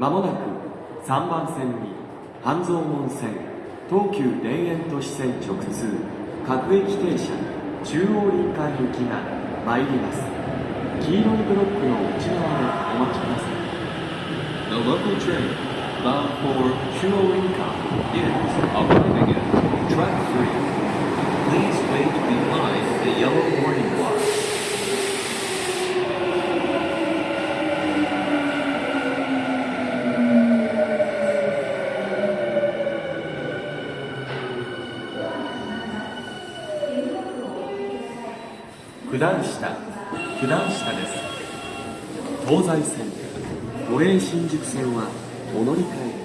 まもなく3番線に半蔵門線東急田園都市線直通各駅停車中央林間行きが参ります。黄色いブロックの内側でお待ちください The local train bound for Chuoinka is arriving 九段下九段下です。東西線都営新宿線はお乗り換え。